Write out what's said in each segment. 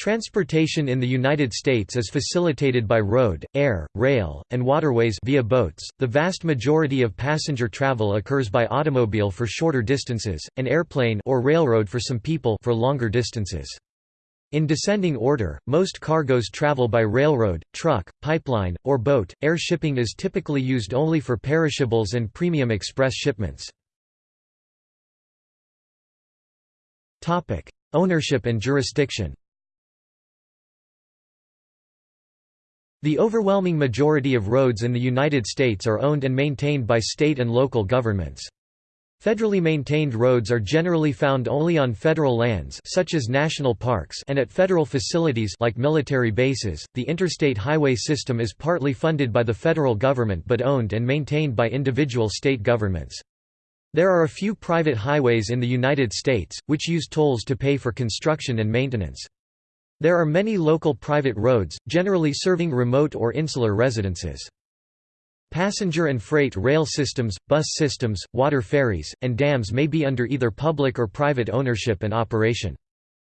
Transportation in the United States is facilitated by road, air, rail, and waterways via boats. The vast majority of passenger travel occurs by automobile for shorter distances, and airplane or railroad for some people for longer distances. In descending order, most cargoes travel by railroad, truck, pipeline, or boat. Air shipping is typically used only for perishables and premium express shipments. Topic: Ownership and jurisdiction. The overwhelming majority of roads in the United States are owned and maintained by state and local governments. Federally maintained roads are generally found only on federal lands such as national parks and at federal facilities like military bases. The interstate highway system is partly funded by the federal government but owned and maintained by individual state governments. There are a few private highways in the United States, which use tolls to pay for construction and maintenance. There are many local private roads, generally serving remote or insular residences. Passenger and freight rail systems, bus systems, water ferries, and dams may be under either public or private ownership and operation.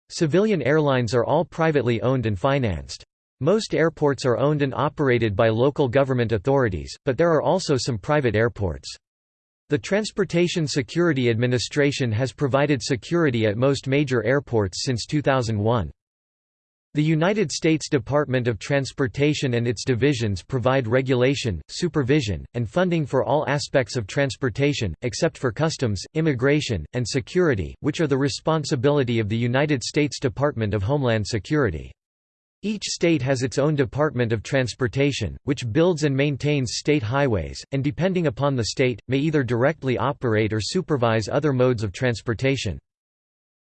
Civilian airlines are all privately owned and financed. Most airports are owned and operated by local government authorities, but there are also some private airports. The Transportation Security Administration has provided security at most major airports since 2001. The United States Department of Transportation and its divisions provide regulation, supervision, and funding for all aspects of transportation, except for customs, immigration, and security, which are the responsibility of the United States Department of Homeland Security. Each state has its own Department of Transportation, which builds and maintains state highways, and depending upon the state, may either directly operate or supervise other modes of transportation.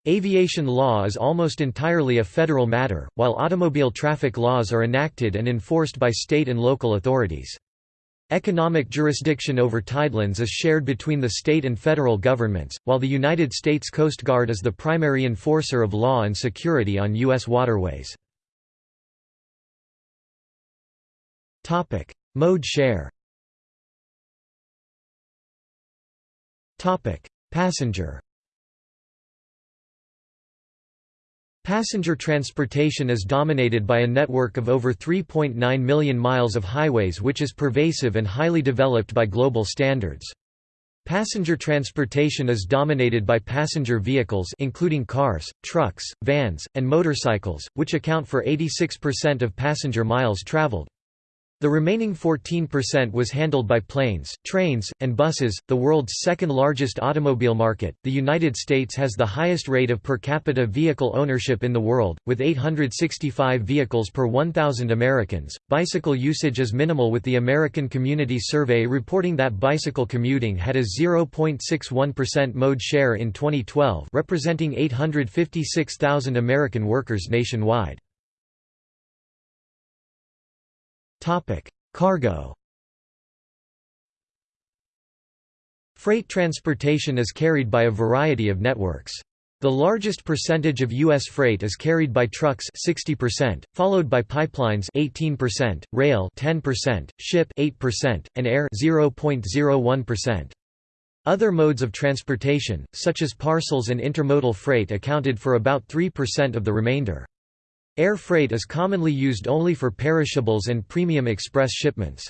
Aviation law is almost entirely a federal matter, while automobile traffic laws are enacted and enforced by state and local authorities. Economic jurisdiction over tidelands is shared between the state and federal governments, while the United States Coast Guard is the primary enforcer of law and security on U.S. waterways. Mode share Passenger Passenger transportation is dominated by a network of over 3.9 million miles of highways which is pervasive and highly developed by global standards. Passenger transportation is dominated by passenger vehicles including cars, trucks, vans, and motorcycles, which account for 86% of passenger miles traveled. The remaining 14% was handled by planes, trains, and buses. The world's second largest automobile market, the United States has the highest rate of per capita vehicle ownership in the world, with 865 vehicles per 1,000 Americans. Bicycle usage is minimal, with the American Community Survey reporting that bicycle commuting had a 0.61% mode share in 2012, representing 856,000 American workers nationwide. Cargo Freight transportation is carried by a variety of networks. The largest percentage of U.S. freight is carried by trucks 60%, followed by pipelines 18%, rail 10%, ship 8%, and air 0.01%. Other modes of transportation, such as parcels and intermodal freight accounted for about 3% of the remainder. Air freight is commonly used only for perishables and premium express shipments.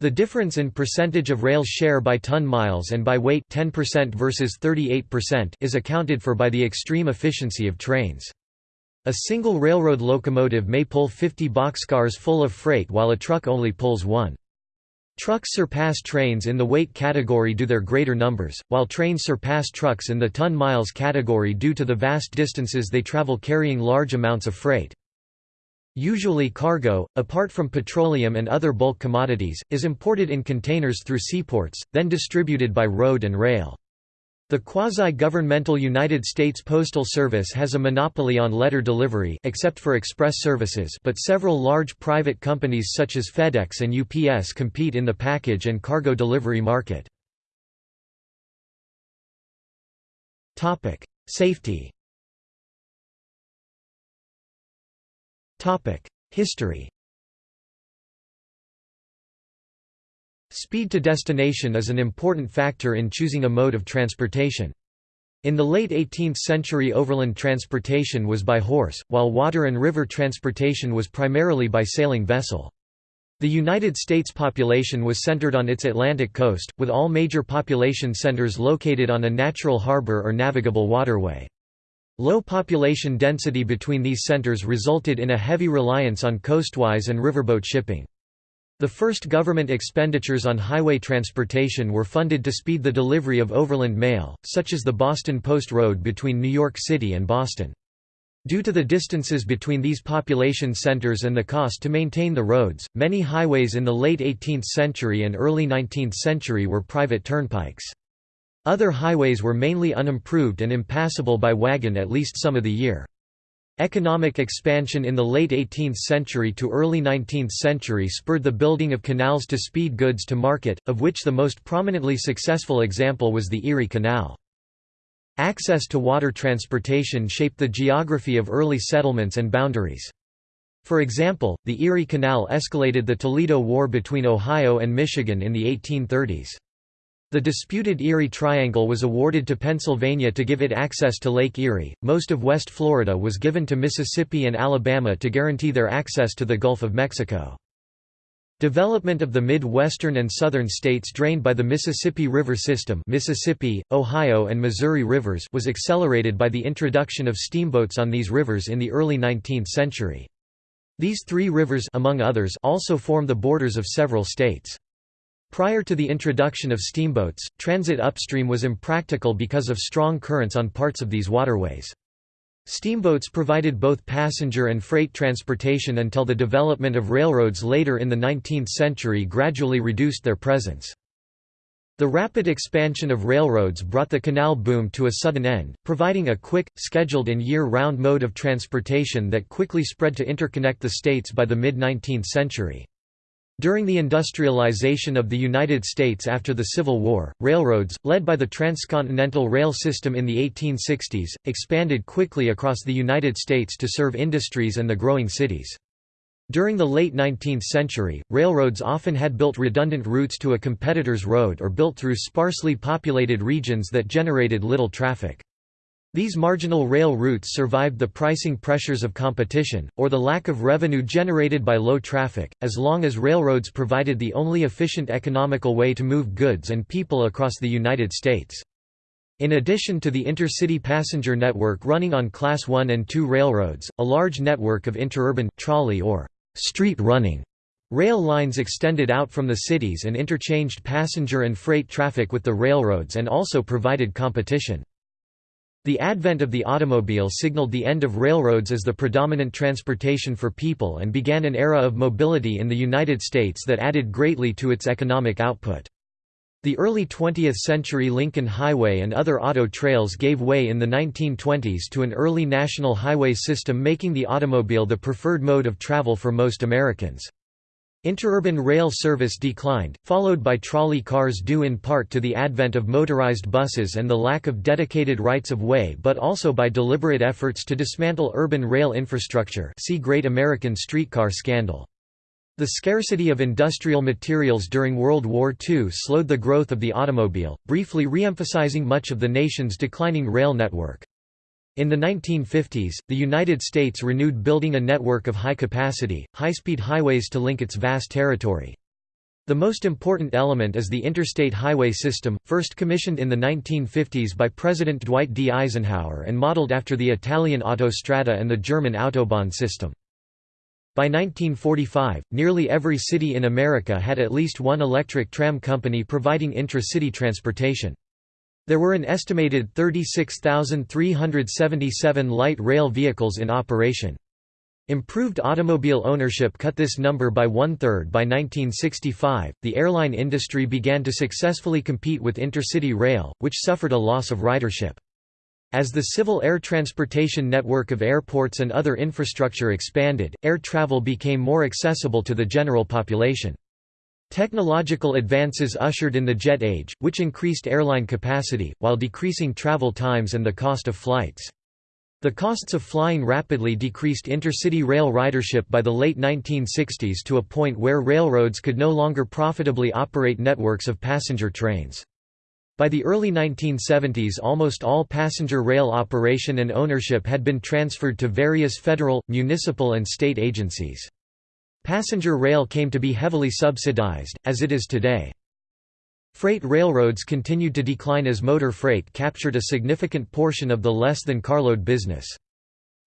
The difference in percentage of rail share by ton miles and by weight 10% versus 38% is accounted for by the extreme efficiency of trains. A single railroad locomotive may pull 50 boxcars full of freight while a truck only pulls one. Trucks surpass trains in the weight category due to their greater numbers, while trains surpass trucks in the ton-miles category due to the vast distances they travel carrying large amounts of freight. Usually cargo, apart from petroleum and other bulk commodities, is imported in containers through seaports, then distributed by road and rail. The quasi-governmental United States Postal Service has a monopoly on letter delivery except for express services but several large private companies such as FedEx and UPS compete in the package and cargo delivery market. Safety History Speed to destination is an important factor in choosing a mode of transportation. In the late 18th century overland transportation was by horse, while water and river transportation was primarily by sailing vessel. The United States population was centered on its Atlantic coast, with all major population centers located on a natural harbor or navigable waterway. Low population density between these centers resulted in a heavy reliance on coastwise and riverboat shipping. The first government expenditures on highway transportation were funded to speed the delivery of overland mail, such as the Boston Post Road between New York City and Boston. Due to the distances between these population centers and the cost to maintain the roads, many highways in the late 18th century and early 19th century were private turnpikes. Other highways were mainly unimproved and impassable by wagon at least some of the year. Economic expansion in the late 18th century to early 19th century spurred the building of canals to speed goods to market, of which the most prominently successful example was the Erie Canal. Access to water transportation shaped the geography of early settlements and boundaries. For example, the Erie Canal escalated the Toledo War between Ohio and Michigan in the 1830s. The disputed Erie Triangle was awarded to Pennsylvania to give it access to Lake Erie. Most of West Florida was given to Mississippi and Alabama to guarantee their access to the Gulf of Mexico. Development of the Midwestern and Southern states drained by the Mississippi River system Mississippi, Ohio and Missouri rivers was accelerated by the introduction of steamboats on these rivers in the early 19th century. These three rivers among others also form the borders of several states. Prior to the introduction of steamboats, transit upstream was impractical because of strong currents on parts of these waterways. Steamboats provided both passenger and freight transportation until the development of railroads later in the 19th century gradually reduced their presence. The rapid expansion of railroads brought the canal boom to a sudden end, providing a quick, scheduled and year-round mode of transportation that quickly spread to interconnect the states by the mid-19th century. During the industrialization of the United States after the Civil War, railroads, led by the Transcontinental Rail System in the 1860s, expanded quickly across the United States to serve industries and the growing cities. During the late 19th century, railroads often had built redundant routes to a competitor's road or built through sparsely populated regions that generated little traffic. These marginal rail routes survived the pricing pressures of competition, or the lack of revenue generated by low traffic, as long as railroads provided the only efficient economical way to move goods and people across the United States. In addition to the intercity passenger network running on Class I and II railroads, a large network of interurban trolley or street running rail lines extended out from the cities and interchanged passenger and freight traffic with the railroads and also provided competition. The advent of the automobile signaled the end of railroads as the predominant transportation for people and began an era of mobility in the United States that added greatly to its economic output. The early 20th century Lincoln Highway and other auto trails gave way in the 1920s to an early national highway system making the automobile the preferred mode of travel for most Americans. Interurban rail service declined, followed by trolley cars due in part to the advent of motorized buses and the lack of dedicated rights of way but also by deliberate efforts to dismantle urban rail infrastructure see Great American Streetcar Scandal. The scarcity of industrial materials during World War II slowed the growth of the automobile, briefly re-emphasizing much of the nation's declining rail network. In the 1950s, the United States renewed building a network of high-capacity, high-speed highways to link its vast territory. The most important element is the Interstate Highway System, first commissioned in the 1950s by President Dwight D. Eisenhower and modeled after the Italian Autostrada and the German Autobahn system. By 1945, nearly every city in America had at least one electric tram company providing intra-city transportation. There were an estimated 36,377 light rail vehicles in operation. Improved automobile ownership cut this number by one-third by 1965. The airline industry began to successfully compete with intercity rail, which suffered a loss of ridership. As the civil air transportation network of airports and other infrastructure expanded, air travel became more accessible to the general population. Technological advances ushered in the jet age, which increased airline capacity, while decreasing travel times and the cost of flights. The costs of flying rapidly decreased intercity rail ridership by the late 1960s to a point where railroads could no longer profitably operate networks of passenger trains. By the early 1970s almost all passenger rail operation and ownership had been transferred to various federal, municipal and state agencies. Passenger rail came to be heavily subsidized, as it is today. Freight railroads continued to decline as motor freight captured a significant portion of the less than carload business.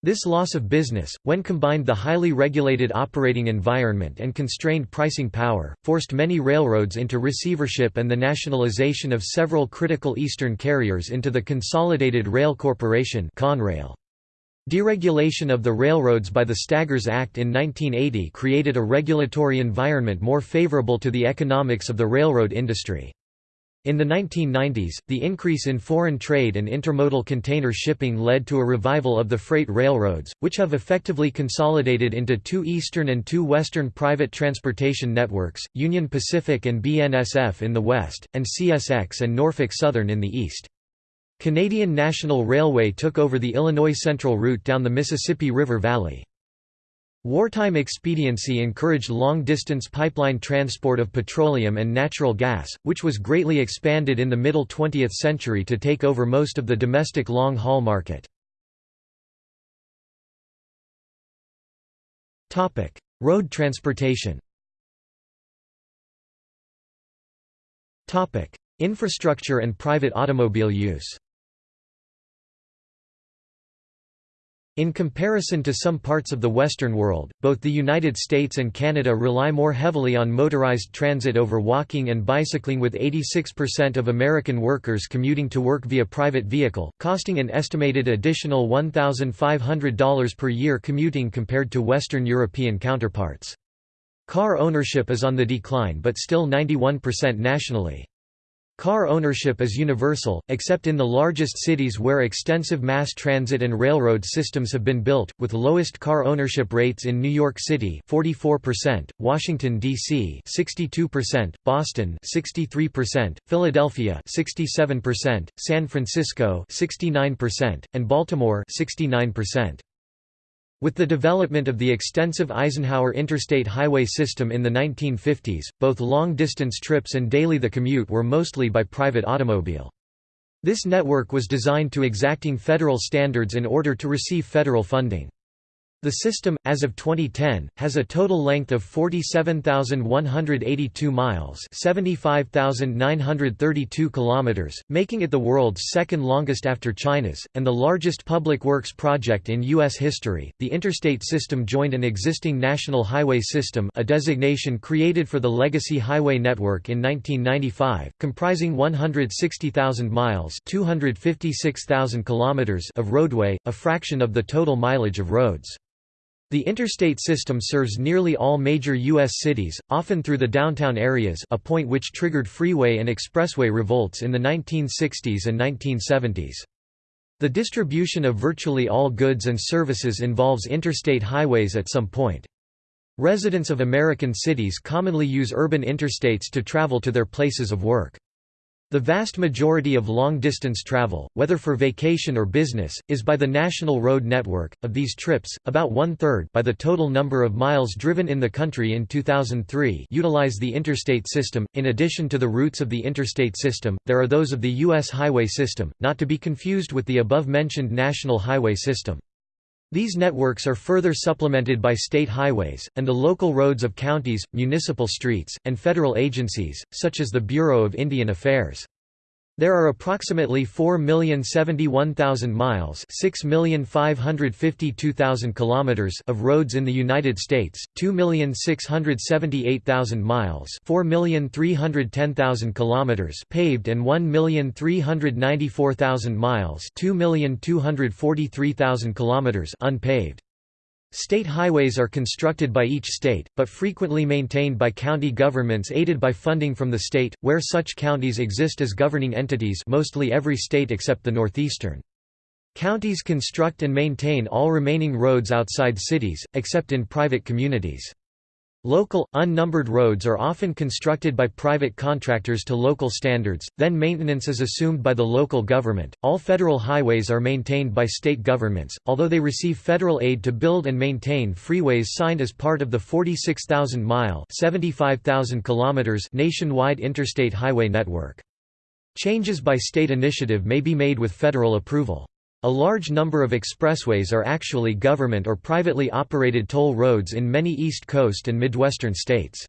This loss of business, when combined the highly regulated operating environment and constrained pricing power, forced many railroads into receivership and the nationalization of several critical eastern carriers into the Consolidated Rail Corporation Conrail. Deregulation of the railroads by the Staggers Act in 1980 created a regulatory environment more favorable to the economics of the railroad industry. In the 1990s, the increase in foreign trade and intermodal container shipping led to a revival of the freight railroads, which have effectively consolidated into two eastern and two western private transportation networks, Union Pacific and BNSF in the west, and CSX and Norfolk Southern in the east. Canadian National Railway took over the Illinois Central route down the Mississippi River Valley. Wartime expediency encouraged long-distance pipeline transport of petroleum and natural gas, which was greatly expanded in the middle 20th century to take over most of the domestic long-haul market. Road transportation Infrastructure and private automobile use In comparison to some parts of the Western world, both the United States and Canada rely more heavily on motorized transit over walking and bicycling with 86% of American workers commuting to work via private vehicle, costing an estimated additional $1,500 per year commuting compared to Western European counterparts. Car ownership is on the decline but still 91% nationally. Car ownership is universal, except in the largest cities where extensive mass transit and railroad systems have been built, with lowest car ownership rates in New York City 44%, Washington, D.C. 62%, Boston 63%, Philadelphia 67%, San Francisco 69%, and Baltimore 69%. With the development of the extensive Eisenhower interstate highway system in the 1950s, both long-distance trips and daily the commute were mostly by private automobile. This network was designed to exacting federal standards in order to receive federal funding. The system, as of 2010, has a total length of 47,182 miles 75,932 kilometers, making it the world's second longest after China's, and the largest public works project in U.S. history. The interstate system joined an existing national highway system a designation created for the legacy highway network in 1995, comprising 160,000 miles 256,000 kilometers of roadway, a fraction of the total mileage of roads. The interstate system serves nearly all major U.S. cities, often through the downtown areas a point which triggered freeway and expressway revolts in the 1960s and 1970s. The distribution of virtually all goods and services involves interstate highways at some point. Residents of American cities commonly use urban interstates to travel to their places of work. The vast majority of long-distance travel, whether for vacation or business, is by the national road network. Of these trips, about one-third by the total number of miles driven in the country in 2003 utilize the interstate system. In addition to the routes of the interstate system, there are those of the U.S. highway system, not to be confused with the above-mentioned national highway system. These networks are further supplemented by state highways, and the local roads of counties, municipal streets, and federal agencies, such as the Bureau of Indian Affairs. There are approximately 4,071,000 miles kilometers of roads in the United States, 2,678,000 miles kilometers paved and 1,394,000 miles kilometers unpaved. State highways are constructed by each state, but frequently maintained by county governments aided by funding from the state, where such counties exist as governing entities mostly every state except the northeastern. Counties construct and maintain all remaining roads outside cities, except in private communities. Local, unnumbered roads are often constructed by private contractors to local standards, then maintenance is assumed by the local government. All federal highways are maintained by state governments, although they receive federal aid to build and maintain freeways signed as part of the 46,000 mile (75,000 kilometers) nationwide interstate highway network. Changes by state initiative may be made with federal approval. A large number of expressways are actually government or privately operated toll roads in many East Coast and Midwestern states.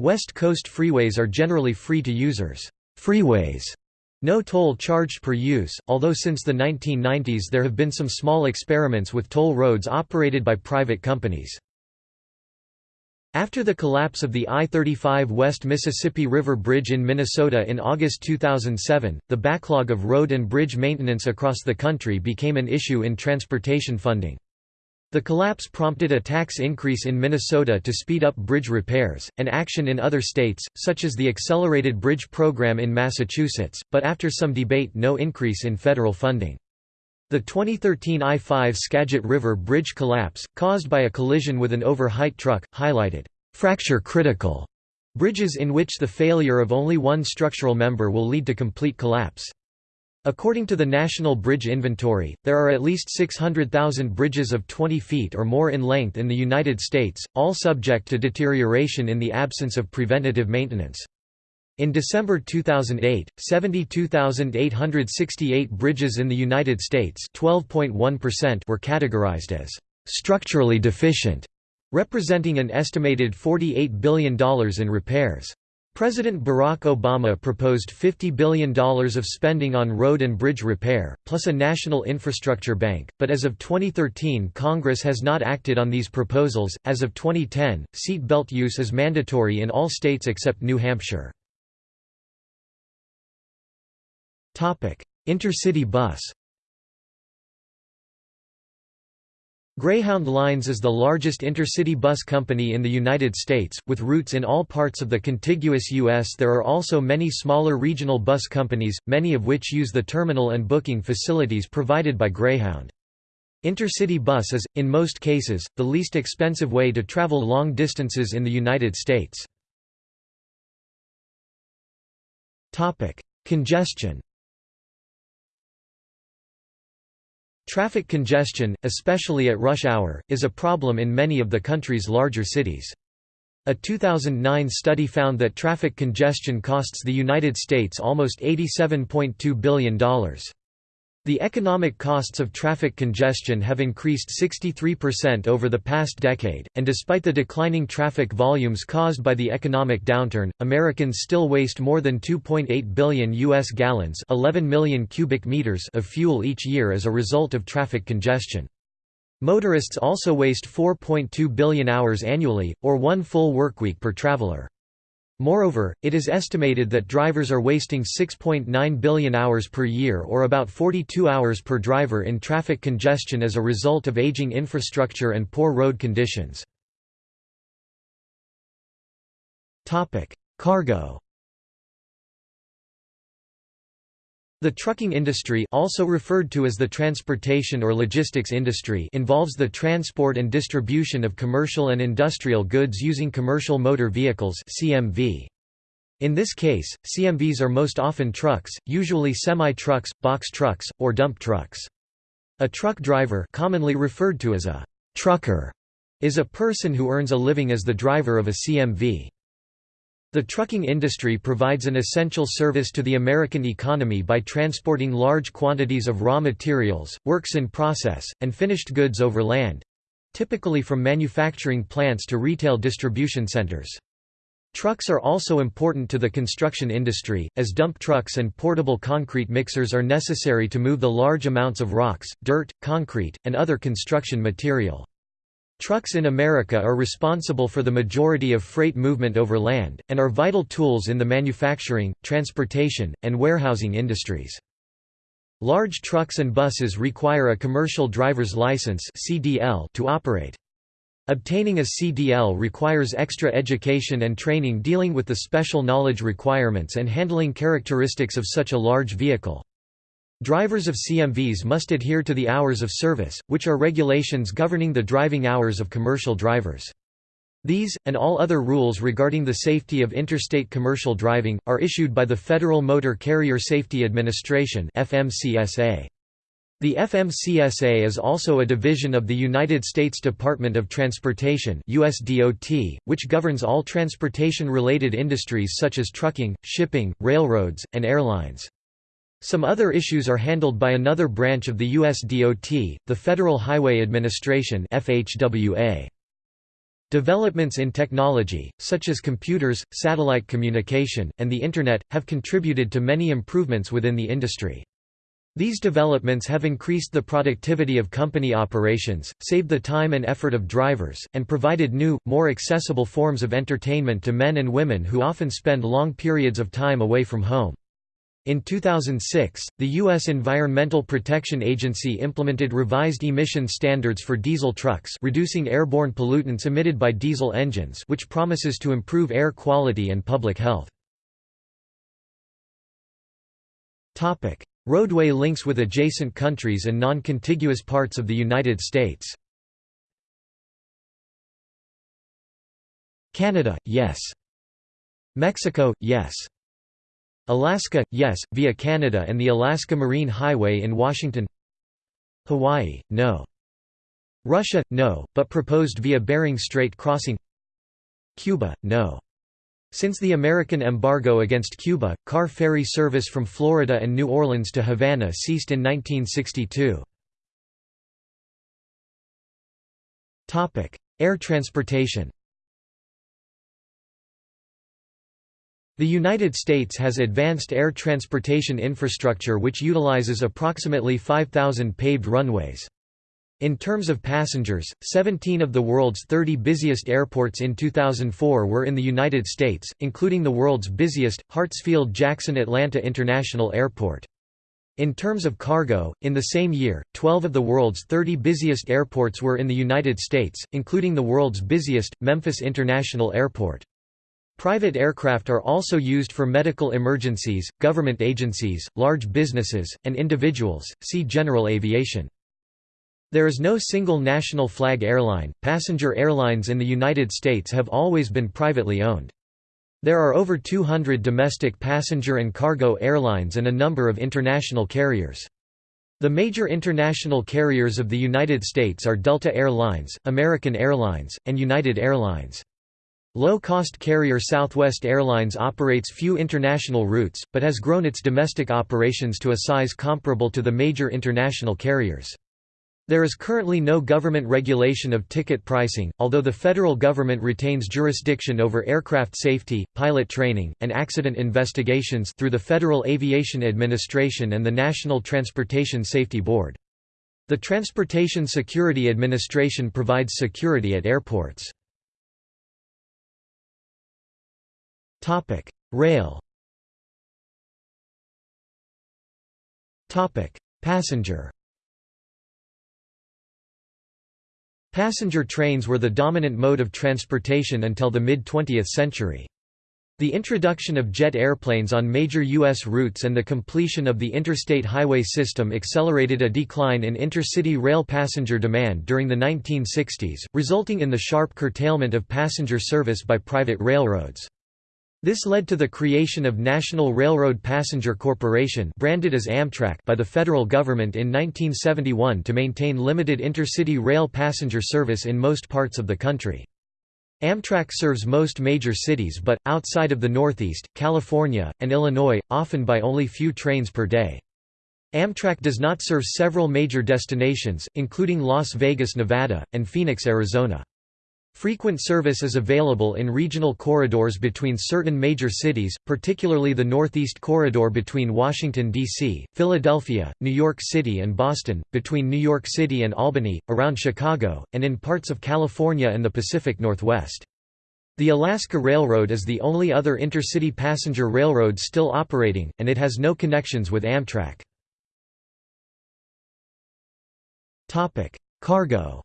West Coast freeways are generally free to users. Freeways no toll charged per use, although since the 1990s there have been some small experiments with toll roads operated by private companies. After the collapse of the I-35 West Mississippi River Bridge in Minnesota in August 2007, the backlog of road and bridge maintenance across the country became an issue in transportation funding. The collapse prompted a tax increase in Minnesota to speed up bridge repairs, and action in other states, such as the Accelerated Bridge Program in Massachusetts, but after some debate no increase in federal funding. The 2013 I-5 Skagit River Bridge collapse, caused by a collision with an over-height truck, highlighted, "...fracture-critical", bridges in which the failure of only one structural member will lead to complete collapse. According to the National Bridge Inventory, there are at least 600,000 bridges of 20 feet or more in length in the United States, all subject to deterioration in the absence of preventative maintenance. In December 2008, 72,868 bridges in the United States were categorized as structurally deficient, representing an estimated $48 billion in repairs. President Barack Obama proposed $50 billion of spending on road and bridge repair, plus a national infrastructure bank, but as of 2013 Congress has not acted on these proposals. As of 2010, seat belt use is mandatory in all states except New Hampshire. Intercity bus Greyhound Lines is the largest intercity bus company in the United States, with routes in all parts of the contiguous U.S. There are also many smaller regional bus companies, many of which use the terminal and booking facilities provided by Greyhound. Intercity bus is, in most cases, the least expensive way to travel long distances in the United States. Congestion Traffic congestion, especially at rush hour, is a problem in many of the country's larger cities. A 2009 study found that traffic congestion costs the United States almost $87.2 billion. The economic costs of traffic congestion have increased 63% over the past decade, and despite the declining traffic volumes caused by the economic downturn, Americans still waste more than 2.8 billion U.S. gallons 11 million cubic meters of fuel each year as a result of traffic congestion. Motorists also waste 4.2 billion hours annually, or one full workweek per traveler. Moreover, it is estimated that drivers are wasting 6.9 billion hours per year or about 42 hours per driver in traffic congestion as a result of aging infrastructure and poor road conditions. Cargo The trucking industry also referred to as the transportation or logistics industry involves the transport and distribution of commercial and industrial goods using commercial motor vehicles CMV. In this case, CMVs are most often trucks, usually semi-trucks, box trucks, or dump trucks. A truck driver commonly referred to as a trucker is a person who earns a living as the driver of a CMV. The trucking industry provides an essential service to the American economy by transporting large quantities of raw materials, works in process, and finished goods over land—typically from manufacturing plants to retail distribution centers. Trucks are also important to the construction industry, as dump trucks and portable concrete mixers are necessary to move the large amounts of rocks, dirt, concrete, and other construction material. Trucks in America are responsible for the majority of freight movement over land, and are vital tools in the manufacturing, transportation, and warehousing industries. Large trucks and buses require a commercial driver's license to operate. Obtaining a CDL requires extra education and training dealing with the special knowledge requirements and handling characteristics of such a large vehicle. Drivers of CMVs must adhere to the hours of service, which are regulations governing the driving hours of commercial drivers. These, and all other rules regarding the safety of interstate commercial driving, are issued by the Federal Motor Carrier Safety Administration FMCSA. The FMCSA is also a division of the United States Department of Transportation which governs all transportation-related industries such as trucking, shipping, railroads, and airlines. Some other issues are handled by another branch of the USDOT, the Federal Highway Administration FHWA. Developments in technology, such as computers, satellite communication, and the Internet, have contributed to many improvements within the industry. These developments have increased the productivity of company operations, saved the time and effort of drivers, and provided new, more accessible forms of entertainment to men and women who often spend long periods of time away from home. In 2006, the U.S. Environmental Protection Agency implemented revised emission standards for diesel trucks reducing airborne pollutants emitted by diesel engines which promises to improve air quality and public health. Roadway links with adjacent countries and non-contiguous parts of the United States. Canada, yes. Mexico, yes. Alaska, yes, via Canada and the Alaska Marine Highway in Washington Hawaii, no. Russia, no, but proposed via Bering Strait crossing Cuba, no. Since the American embargo against Cuba, car ferry service from Florida and New Orleans to Havana ceased in 1962. Air transportation The United States has advanced air transportation infrastructure which utilizes approximately 5,000 paved runways. In terms of passengers, 17 of the world's 30 busiest airports in 2004 were in the United States, including the world's busiest, Hartsfield-Jackson Atlanta International Airport. In terms of cargo, in the same year, 12 of the world's 30 busiest airports were in the United States, including the world's busiest, Memphis International Airport. Private aircraft are also used for medical emergencies, government agencies, large businesses, and individuals. See General Aviation. There is no single national flag airline. Passenger airlines in the United States have always been privately owned. There are over 200 domestic passenger and cargo airlines and a number of international carriers. The major international carriers of the United States are Delta Air Lines, American Airlines, and United Airlines. Low-cost carrier Southwest Airlines operates few international routes, but has grown its domestic operations to a size comparable to the major international carriers. There is currently no government regulation of ticket pricing, although the federal government retains jurisdiction over aircraft safety, pilot training, and accident investigations through the Federal Aviation Administration and the National Transportation Safety Board. The Transportation Security Administration provides security at airports. Rail Topic: Passenger Passenger trains were the dominant mode of transportation until the mid-20th century. The introduction of jet airplanes on major U.S. routes and the completion of the interstate highway system accelerated a decline in intercity rail passenger demand during the 1960s, resulting in the sharp curtailment of passenger service by private railroads. This led to the creation of National Railroad Passenger Corporation branded as Amtrak by the federal government in 1971 to maintain limited intercity rail passenger service in most parts of the country. Amtrak serves most major cities but, outside of the Northeast, California, and Illinois, often by only few trains per day. Amtrak does not serve several major destinations, including Las Vegas, Nevada, and Phoenix, Arizona. Frequent service is available in regional corridors between certain major cities, particularly the Northeast Corridor between Washington, D.C., Philadelphia, New York City and Boston, between New York City and Albany, around Chicago, and in parts of California and the Pacific Northwest. The Alaska Railroad is the only other intercity passenger railroad still operating, and it has no connections with Amtrak. Cargo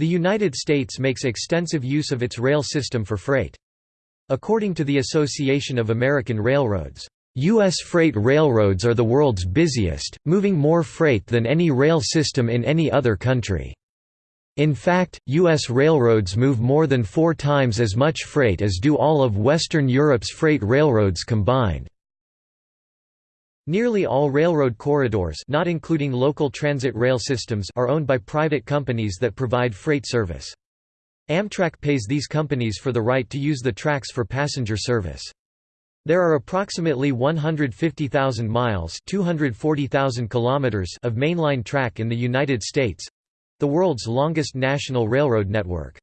The United States makes extensive use of its rail system for freight. According to the Association of American Railroads, U.S. freight railroads are the world's busiest, moving more freight than any rail system in any other country. In fact, U.S. railroads move more than four times as much freight as do all of Western Europe's freight railroads combined. Nearly all railroad corridors not including local transit rail systems are owned by private companies that provide freight service. Amtrak pays these companies for the right to use the tracks for passenger service. There are approximately 150,000 miles 240,000 kilometers of mainline track in the United States—the world's longest national railroad network.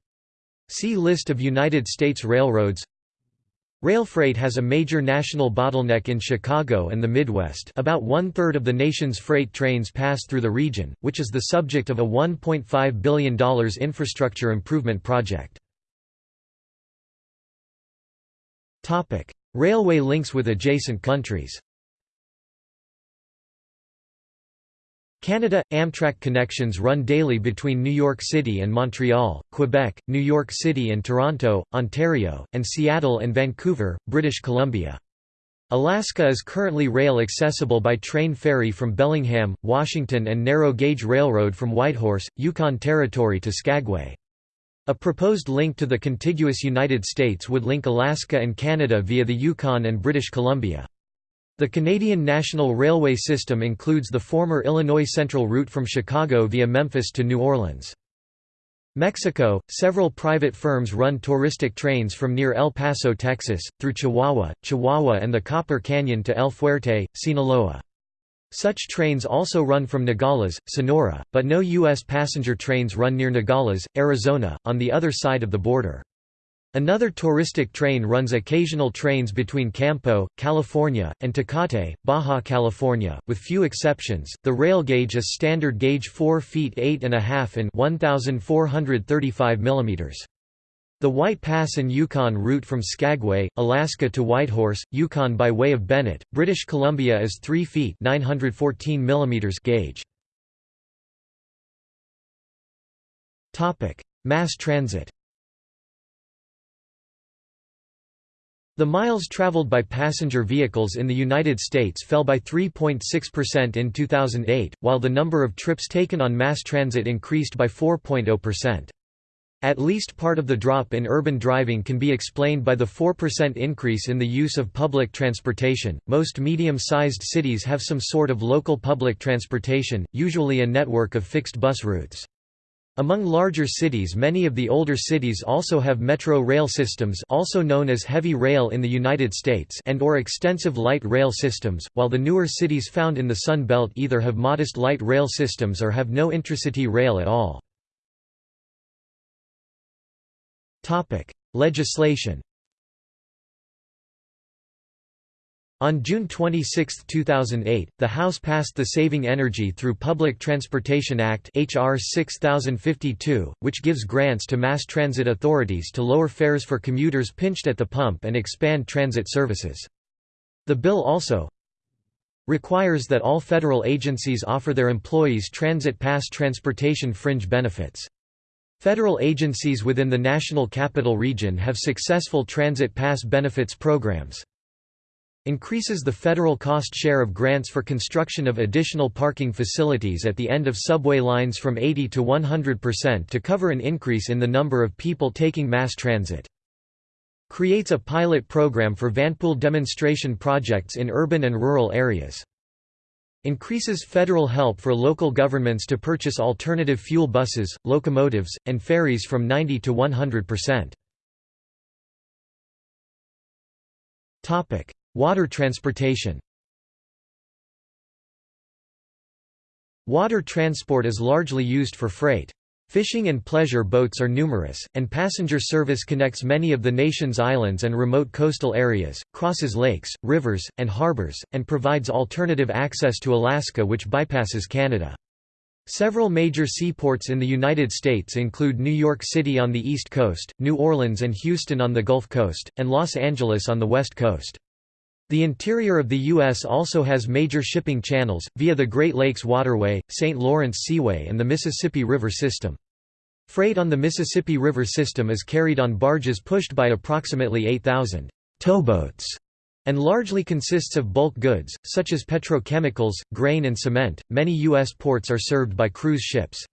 See List of United States railroads Rail freight has a major national bottleneck in Chicago and the Midwest. About one-third of the nation's freight trains pass through the region, which is the subject of a $1.5 billion infrastructure improvement project. Railway links with adjacent countries Canada – Amtrak connections run daily between New York City and Montreal, Quebec, New York City and Toronto, Ontario, and Seattle and Vancouver, British Columbia. Alaska is currently rail accessible by train ferry from Bellingham, Washington and narrow-gauge railroad from Whitehorse, Yukon Territory to Skagway. A proposed link to the contiguous United States would link Alaska and Canada via the Yukon and British Columbia. The Canadian National Railway system includes the former Illinois Central route from Chicago via Memphis to New Orleans. Mexico, several private firms run touristic trains from near El Paso, Texas, through Chihuahua, Chihuahua and the Copper Canyon to El Fuerte, Sinaloa. Such trains also run from Nogales, Sonora, but no U.S. passenger trains run near Nogales, Arizona, on the other side of the border. Another touristic train runs occasional trains between Campo, California, and Tecate, Baja California, with few exceptions. The rail gauge is standard gauge 4 feet 8 and a half in 1435 mm. The White Pass and Yukon route from Skagway, Alaska to Whitehorse, Yukon by way of Bennett, British Columbia is 3 feet 914 mm gauge. Mass transit. The miles traveled by passenger vehicles in the United States fell by 3.6% in 2008, while the number of trips taken on mass transit increased by 4.0%. At least part of the drop in urban driving can be explained by the 4% increase in the use of public transportation. Most medium sized cities have some sort of local public transportation, usually a network of fixed bus routes. Among larger cities many of the older cities also have metro rail systems also known as heavy rail in the United States and or extensive light rail systems, while the newer cities found in the Sun Belt either have modest light rail systems or have no intracity rail at all. Legislation On June 26, 2008, the House passed the Saving Energy Through Public Transportation Act HR 6052, which gives grants to mass transit authorities to lower fares for commuters pinched at the pump and expand transit services. The bill also requires that all federal agencies offer their employees transit pass transportation fringe benefits. Federal agencies within the National Capital Region have successful transit pass benefits programs increases the federal cost share of grants for construction of additional parking facilities at the end of subway lines from 80 to 100% to cover an increase in the number of people taking mass transit. Creates a pilot program for vanpool demonstration projects in urban and rural areas. Increases federal help for local governments to purchase alternative fuel buses, locomotives, and ferries from 90 to 100%. Water transportation Water transport is largely used for freight. Fishing and pleasure boats are numerous, and passenger service connects many of the nation's islands and remote coastal areas, crosses lakes, rivers, and harbors, and provides alternative access to Alaska which bypasses Canada. Several major seaports in the United States include New York City on the east coast, New Orleans and Houston on the Gulf Coast, and Los Angeles on the west coast. The interior of the U.S. also has major shipping channels, via the Great Lakes Waterway, St. Lawrence Seaway and the Mississippi River system. Freight on the Mississippi River system is carried on barges pushed by approximately 8,000 towboats and largely consists of bulk goods, such as petrochemicals, grain and cement. Many U.S. ports are served by cruise ships.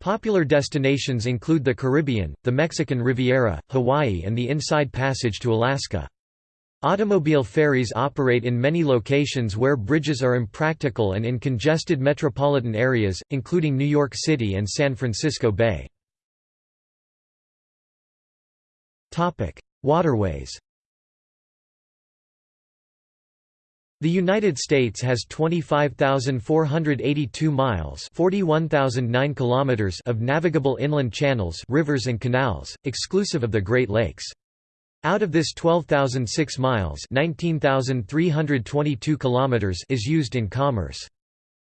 Popular destinations include the Caribbean, the Mexican Riviera, Hawaii and the Inside Passage to Alaska. Automobile ferries operate in many locations where bridges are impractical and in congested metropolitan areas, including New York City and San Francisco Bay. Waterways The United States has 25,482 miles (41,009 kilometers) of navigable inland channels, rivers and canals, exclusive of the Great Lakes. Out of this 12,006 miles (19,322 kilometers) is used in commerce.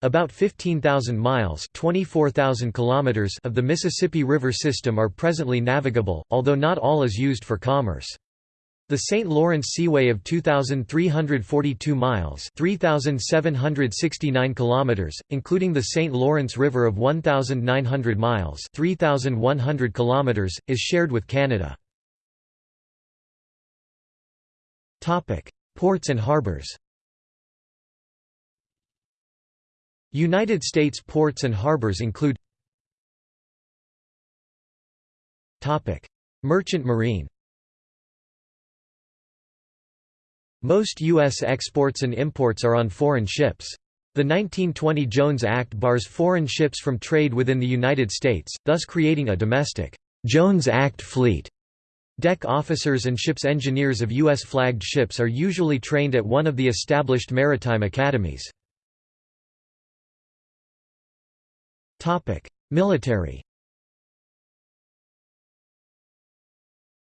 About 15,000 miles (24,000 kilometers) of the Mississippi River system are presently navigable, although not all is used for commerce. The St. Lawrence Seaway of 2,342 miles 3,769 kilometers, including the St. Lawrence River of 1,900 miles 3,100 kilometers, is shared with Canada. Ports and harbors United States ports and harbors include Topic: Merchant marine Most U.S. exports and imports are on foreign ships. The 1920 Jones Act bars foreign ships from trade within the United States, thus creating a domestic Jones Act fleet. Deck officers and ship's engineers of U.S.-flagged ships are usually trained at one of the established maritime academies. Military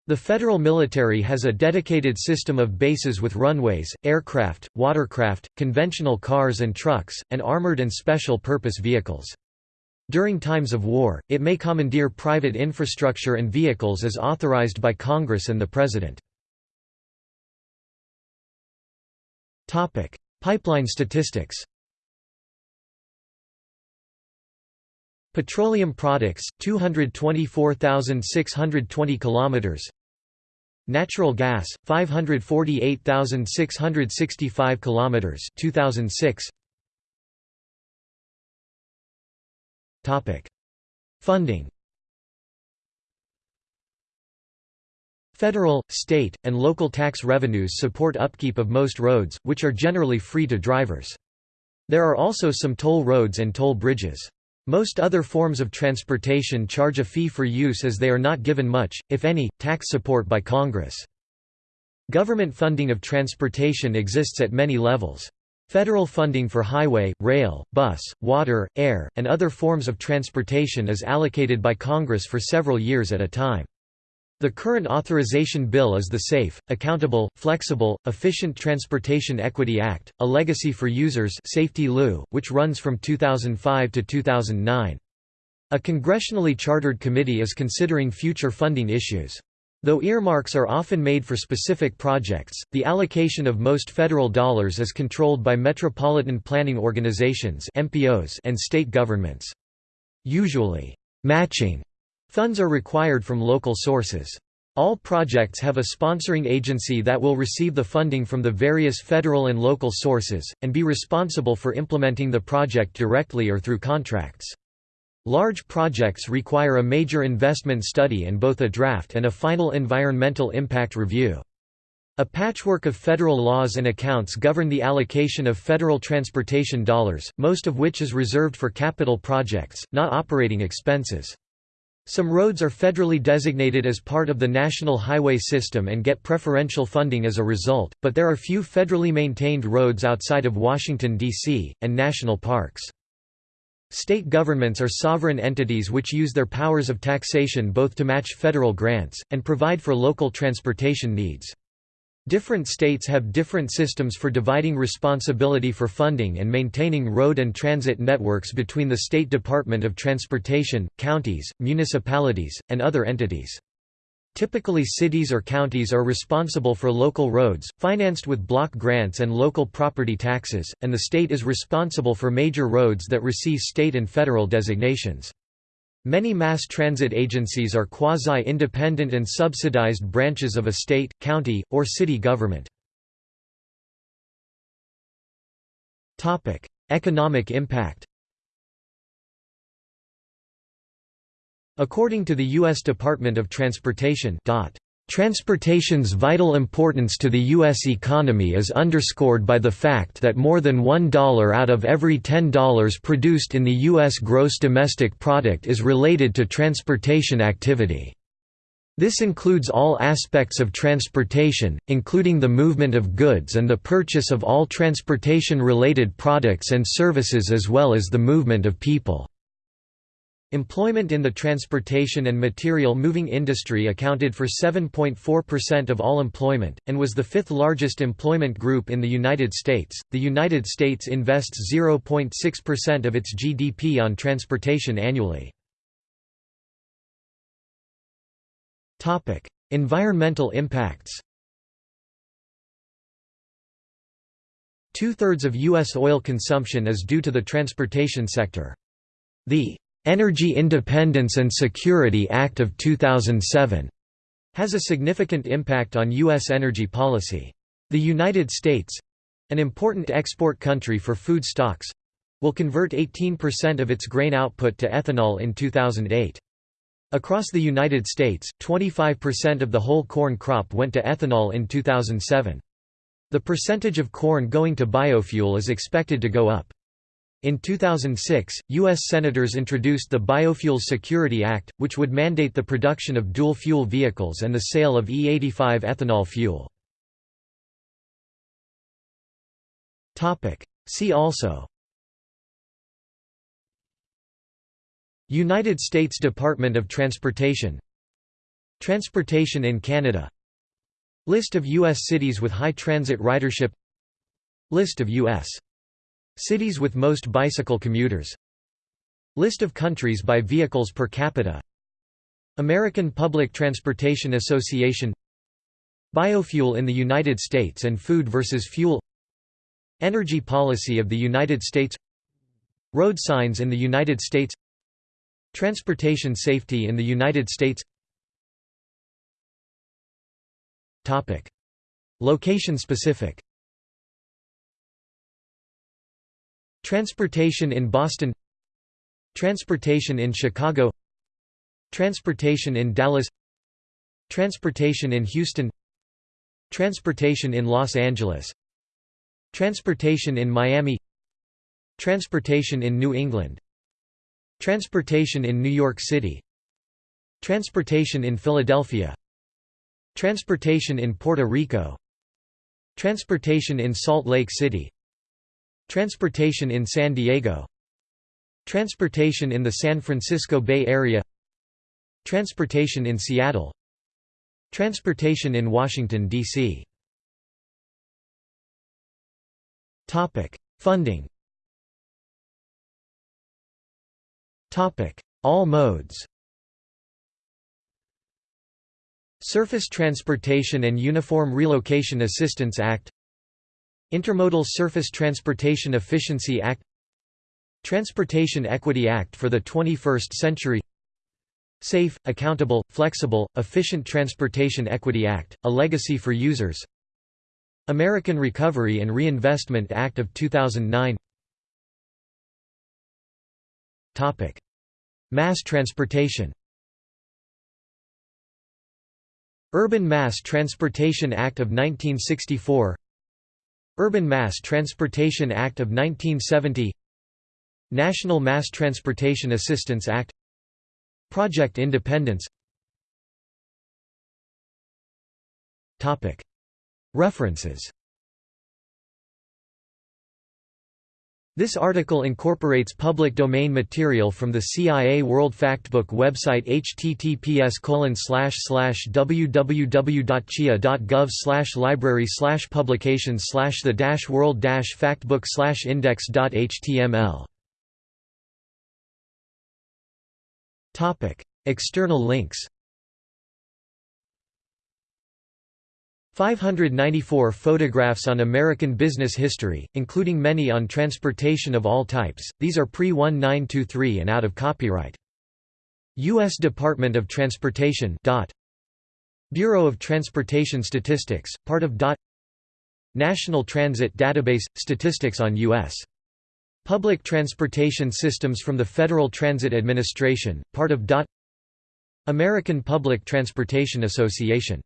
The federal military has a dedicated system of bases with runways, aircraft, watercraft, conventional cars and trucks, and armored and special purpose vehicles. During times of war, it may commandeer private infrastructure and vehicles as authorized by Congress and the President. Pipeline statistics Petroleum products 224,620 kilometers. Natural gas 548,665 kilometers 2006 Funding Federal, state, and local tax revenues support upkeep of most roads, which are generally free to drivers. There are also some toll roads and toll bridges. Most other forms of transportation charge a fee for use as they are not given much, if any, tax support by Congress. Government funding of transportation exists at many levels. Federal funding for highway, rail, bus, water, air, and other forms of transportation is allocated by Congress for several years at a time. The current authorization bill is the Safe, Accountable, Flexible, Efficient Transportation Equity Act, a legacy for users SAFETEA-LU, which runs from 2005 to 2009. A congressionally chartered committee is considering future funding issues. Though earmarks are often made for specific projects, the allocation of most federal dollars is controlled by metropolitan planning organizations MPOs and state governments. Usually, matching funds are required from local sources. All projects have a sponsoring agency that will receive the funding from the various federal and local sources, and be responsible for implementing the project directly or through contracts. Large projects require a major investment study and both a draft and a final environmental impact review. A patchwork of federal laws and accounts govern the allocation of federal transportation dollars, most of which is reserved for capital projects, not operating expenses. Some roads are federally designated as part of the national highway system and get preferential funding as a result, but there are few federally maintained roads outside of Washington, D.C., and national parks. State governments are sovereign entities which use their powers of taxation both to match federal grants, and provide for local transportation needs. Different states have different systems for dividing responsibility for funding and maintaining road and transit networks between the State Department of Transportation, counties, municipalities, and other entities. Typically cities or counties are responsible for local roads, financed with block grants and local property taxes, and the state is responsible for major roads that receive state and federal designations. Many mass transit agencies are quasi-independent and subsidized branches of a state, county, or city government. Economic impact According to the U.S. Department of Transportation Transportation's vital importance to the U.S. economy is underscored by the fact that more than $1 out of every $10 produced in the U.S. gross domestic product is related to transportation activity. This includes all aspects of transportation, including the movement of goods and the purchase of all transportation-related products and services as well as the movement of people. Employment in the transportation and material moving industry accounted for 7.4% of all employment, and was the fifth largest employment group in the United States. The United States invests 0.6% of its GDP on transportation annually. environmental impacts Two-thirds of U.S. oil consumption is due to the transportation sector. The Energy Independence and Security Act of 2007 has a significant impact on U.S. energy policy. The United States—an important export country for food stocks—will convert 18% of its grain output to ethanol in 2008. Across the United States, 25% of the whole corn crop went to ethanol in 2007. The percentage of corn going to biofuel is expected to go up. In 2006, U.S. Senators introduced the Biofuels Security Act, which would mandate the production of dual-fuel vehicles and the sale of E85 ethanol fuel. See also United States Department of Transportation Transportation in Canada List of U.S. cities with high transit ridership List of U.S. Cities with most bicycle commuters. List of countries by vehicles per capita. American Public Transportation Association. Biofuel in the United States and Food versus Fuel. Energy policy of the United States. Road signs in the United States. Transportation safety in the United States. Location specific Transportation in Boston Transportation in Chicago Transportation in Dallas Transportation in Houston Transportation in Los Angeles Transportation in Miami Transportation in New England Transportation in New York City Transportation in Philadelphia Transportation in Puerto Rico Transportation in Salt Lake City Transportation in San Diego. Transportation in the San Francisco Bay Area. Transportation in Seattle. Transportation in Washington, D.C. Funding. All modes. Surface Transportation and Uniform Relocation Assistance Act Intermodal Surface Transportation Efficiency Act Transportation Equity Act for the 21st Century Safe, Accountable, Flexible, Efficient Transportation Equity Act, a legacy for users American Recovery and Reinvestment Act of 2009 Mass transportation Urban Mass Transportation Act of 1964 Urban Mass Transportation Act of 1970 National Mass Transportation Assistance Act Project Independence. References This article incorporates public domain material from the CIA World Factbook website https www.cia.gov library publications the world factbook index.html Topic. External links 594 photographs on American business history, including many on transportation of all types, these are pre-1923 and out of copyright. U.S. Department of Transportation. Bureau of Transportation Statistics, part of DOT National Transit Database – Statistics on U.S. Public Transportation Systems from the Federal Transit Administration, part of DOT American Public Transportation Association